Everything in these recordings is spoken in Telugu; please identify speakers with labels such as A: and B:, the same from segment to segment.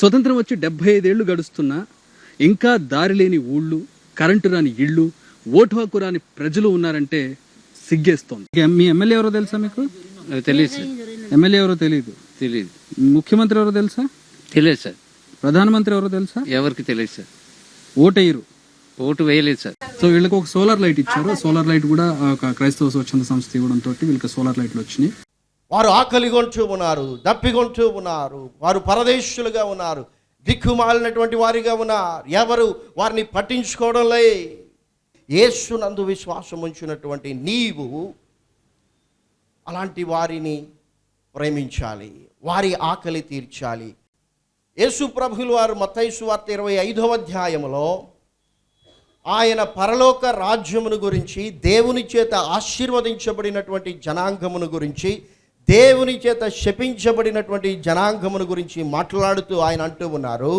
A: స్వతంత్రం వచ్చి డెబ్బై ఐదేళ్ళు గడుస్తున్నా ఇంకా దారి లేని ఊళ్ళు కరెంటు రాని ఇళ్ళు ఓటు హక్కు రాని ప్రజలు ఉన్నారంటే సిగ్గేస్తోంది. మీ ఎమ్మెల్యే ఎవరో తెలుసా మీకు?
B: తెలియదు సార్.
A: ఎమ్మెల్యే ఎవరో తెలియదు
B: తెలియదు
A: ముఖ్యమంత్రి ఎవరో తెలుసా?
B: తెలియదు సార్.
A: ప్రధానమంత్రి ఎవరో తెలుసా?
B: ఎవరికి తెలియదు సార్.
A: ఓటేయరు
B: ఓటు వేయలేదు సార్.
A: సో వీళ్ళకి ఒక సోలార్ లైట్ ఇచ్చారు. సోలార్ లైట్ కూడా ఒక క్రైస్తవ స్వచ్ఛంద సంస్థ ఇవ్వడంతో వీళ్ళకి సోలార్ లైట్లు వచ్చినాయి.
C: వారు ఆకలిగొంటూ ఉన్నారు దప్పిగొంటూ ఉన్నారు వారు పరదేశులుగా ఉన్నారు దిక్కుమాలినటువంటి వారిగా ఉన్నారు. ఎవరు వారిని పట్టించుకోవడంలే యేసునందు విశ్వాసం ఉంచినటువంటి నీవు అలాంటి వారిని ప్రేమించాలి వారి ఆకలి తీర్చాలి. యేసు ప్రభులు వారు మతైసు వార్త ఇరవై ఐదవ అధ్యాయములో ఆయన పరలోక రాజ్యమును గురించి దేవుని చేత ఆశీర్వదించబడినటువంటి జనాంగమును గురించి దేవుని చేత శపించబడినటువంటి జనాంగమును గురించి మాట్లాడుతూ ఆయన అంటూ ఉన్నారు.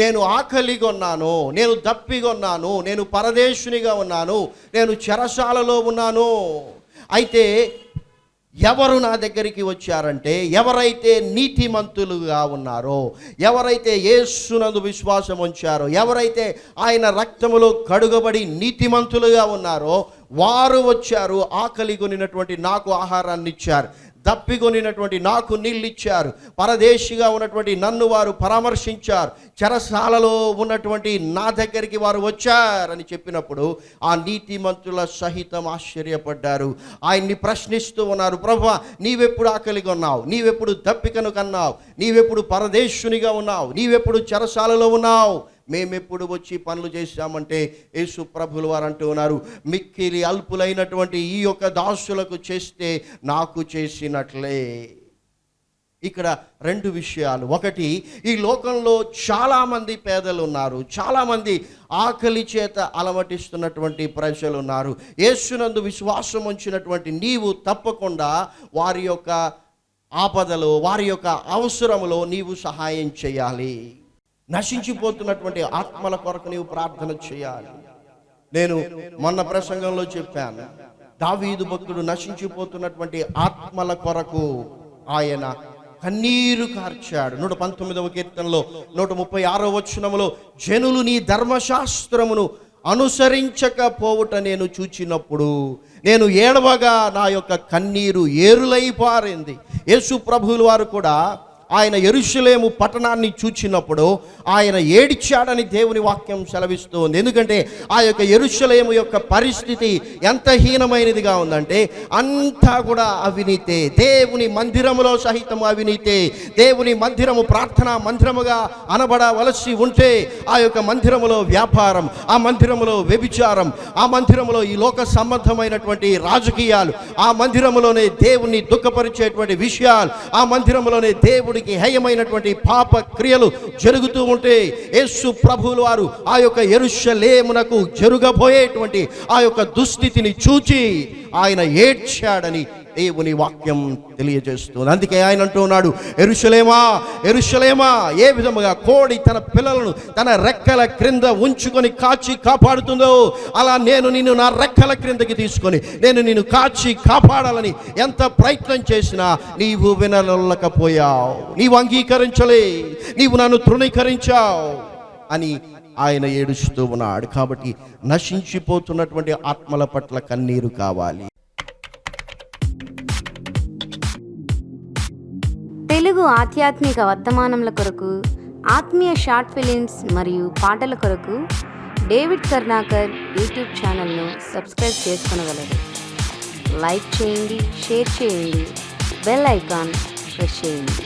C: నేను ఆకలిగా ఉన్నాను నేను దప్పిగా ఉన్నాను నేను పరదేశునిగా ఉన్నాను నేను చెరసాలలో ఉన్నాను. అయితే ఎవరు నా దగ్గరికి వచ్చారంటే ఎవరైతే నీతిమంతులుగా ఉన్నారో ఎవరైతే యేసునందు విశ్వాసం ఉంచారో ఎవరైతే ఆయన రక్తములో కడుగబడి నీతిమంతులుగా ఉన్నారో వారు వచ్చారు ఆకలి కొనినటువంటి నాకు ఆహారాన్ని ఇచ్చారు. దప్పికొనినటువంటి నాకు నీళ్ళు ఇచ్చారు పరదేశిగా ఉన్నటువంటి నన్ను వారు పరామర్శించారు. చెరసాలలో ఉన్నటువంటి నా దగ్గరికి వారు వచ్చారని చెప్పినప్పుడు ఆ నీతిమంతుల సహితం ఆశ్చర్యపడ్డారు. ఆయన్ని ప్రశ్నిస్తూ ఉన్నారు ప్రభు నీవెప్పుడు ఆకలిగా ఉన్నావు నీవెప్పుడు దప్పికను కన్నావు? నీవెప్పుడు పరదేశునిగా ఉన్నావు? నీవెప్పుడు చెరసాలలో ఉన్నావు? మేమెప్పుడు వచ్చి పనులు చేశామంటే యేసు ప్రభులు వారు అంటూ ఉన్నారు. మిక్కిలి అల్పులైనటువంటి ఈ యొక్క దాసులకు చేస్తే నాకు చేసినట్లే. ఇక్కడ రెండు విషయాలు. ఒకటి ఈ లోకంలో చాలామంది పేదలు ఉన్నారు చాలామంది ఆకలి చేత అలమటిస్తున్నటువంటి ప్రజలు ఉన్నారు యేసునందు విశ్వాసం ఉంచినటువంటి నీవు తప్పకుండా వారి యొక్క ఆపదలో వారి యొక్క అవసరములో నీవు సహాయం చేయాలి. నశించిపోతున్నటువంటి ఆత్మల కొరకు నీవు ప్రార్థన చేయాలి. నేను మొన్న ప్రసంగంలో చెప్పాను దావీదు భక్తుడు నశించిపోతున్నటువంటి ఆత్మల కొరకు ఆయన కన్నీరు కార్చాడు. నూట పంతొమ్మిదవ కీర్తనలో నూట ముప్పై ఆరో వచనములో జనులు నీ ధర్మశాస్త్రమును అనుసరించకపోవుట నేను చూచినప్పుడు నేను ఏడవగా నా యొక్క కన్నీరు ఏరులై పారింది. యేసు ప్రభువుల వారు కూడా ఆయన ఎరుషలేము పట్టణాన్ని చూచినప్పుడు ఆయన ఏడిచాడని దేవుని వాక్యం సెలవిస్తుంది. ఎందుకంటే ఆ యొక్క ఎరుషలేము యొక్క పరిస్థితి ఎంత హీనమైనదిగా ఉందంటే అంతా కూడా అవినీతే. దేవుని మందిరములో సహితం అవినీతే. దేవుని మందిరము ప్రార్థనా మందిరముగా అనబడవలసి ఉంటే ఆ యొక్క మందిరములో వ్యాపారం ఆ మందిరములో వ్యభిచారం ఆ మందిరములో ఈ లోక సంబంధమైనటువంటి రాజకీయాలు ఆ మందిరములోనే దేవుని దుఃఖపరిచేటువంటి విషయాలు ఆ మందిరములోనే దేవుడికి హేయమైనటువంటి పాప క్రియలు జరుగుతూ ఉంటే యేసు ప్రభువులు వారు ఆ యొక్క ఎరుషలేమునకు జరుగబోయేటువంటి ఆ యొక్క దుస్థితిని చూచి ఆయన ఏడ్చాడని దేవుని వాక్యం తెలియజేస్తుంది. అందుకే ఆయన అంటున్నాడు ఎరుషలేమా ఎరుషలేమా ఏ విధముగా కోడి తన పిల్లలను తన రెక్కల క్రింద ఉంచుకొని కాచి కాపాడుతుందో అలా నేను నిన్ను నా రెక్కల క్రిందకి తీసుకొని నేను నిన్ను కాచి కాపాడాలని ఎంత ప్రయత్నం చేసినా నీవు వినలేకపోయావు నీవు అంగీకరించలే నీవు నన్ను తృణీకరించావు అని ఆయన ఏడుస్తూ ఉన్నాడు. కాబట్టి నశించిపోతున్నటువంటి ఆత్మల పట్ల కన్నీరు కావాలి.
D: తెలుగు ఆధ్యాత్మిక వర్తమానముల కొరకు ఆత్మీయ షార్ట్ ఫిలిమ్స్ మరియు పాటల కొరకు డేవిడ్ కర్ణాకర్ యూట్యూబ్ ఛానల్ను సబ్స్క్రైబ్ చేసుకునగలరు. లైక్ చేయండి షేర్ చేయండి బెల్ ఐకాన్ ప్రెస్ చేయండి.